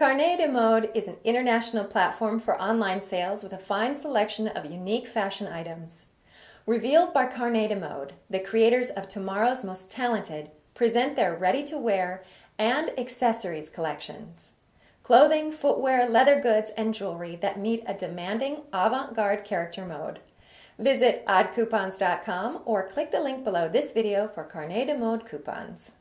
Carnet de Mode is an international platform for online sales with a fine selection of unique fashion items. Revealed by Carnet de Mode, the creators of tomorrow's most talented present their ready-to-wear and accessories collections. Clothing, footwear, leather goods, and jewelry that meet a demanding avant-garde character mode. Visit oddcoupons.com or click the link below this video for Carnet de Mode coupons.